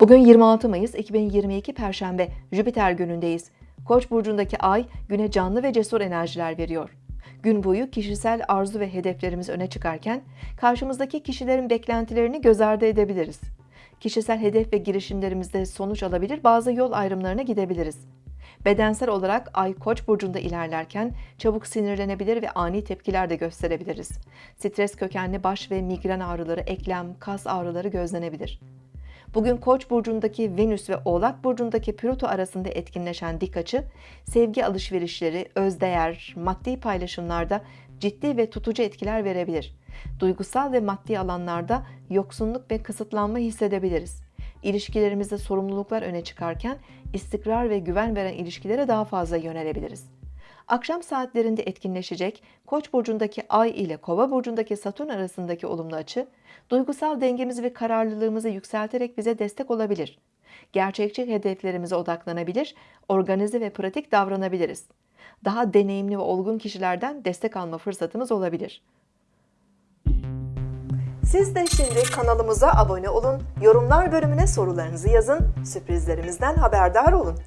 Bugün 26 Mayıs 2022 Perşembe Jüpiter günündeyiz. Koç burcundaki ay güne canlı ve cesur enerjiler veriyor. Gün boyu kişisel arzu ve hedeflerimiz öne çıkarken karşımızdaki kişilerin beklentilerini göz ardı edebiliriz. Kişisel hedef ve girişimlerimizde sonuç alabilir, bazı yol ayrımlarına gidebiliriz. Bedensel olarak ay Koç burcunda ilerlerken çabuk sinirlenebilir ve ani tepkiler de gösterebiliriz. Stres kökenli baş ve migren ağrıları, eklem, kas ağrıları gözlenebilir. Bugün Koç burcundaki Venüs ve Oğlak burcundaki Plüto arasında etkinleşen dik açı, sevgi alışverişleri, özdeğer, maddi paylaşımlarda ciddi ve tutucu etkiler verebilir. Duygusal ve maddi alanlarda yoksunluk ve kısıtlanma hissedebiliriz. İlişkilerimizde sorumluluklar öne çıkarken istikrar ve güven veren ilişkilere daha fazla yönelebiliriz. Akşam saatlerinde etkinleşecek Koç burcundaki Ay ile Kova burcundaki Satürn arasındaki olumlu açı, duygusal dengemizi ve kararlılığımızı yükselterek bize destek olabilir. Gerçekçi hedeflerimize odaklanabilir, organize ve pratik davranabiliriz. Daha deneyimli ve olgun kişilerden destek alma fırsatımız olabilir. Siz de şimdi kanalımıza abone olun, yorumlar bölümüne sorularınızı yazın, sürprizlerimizden haberdar olun.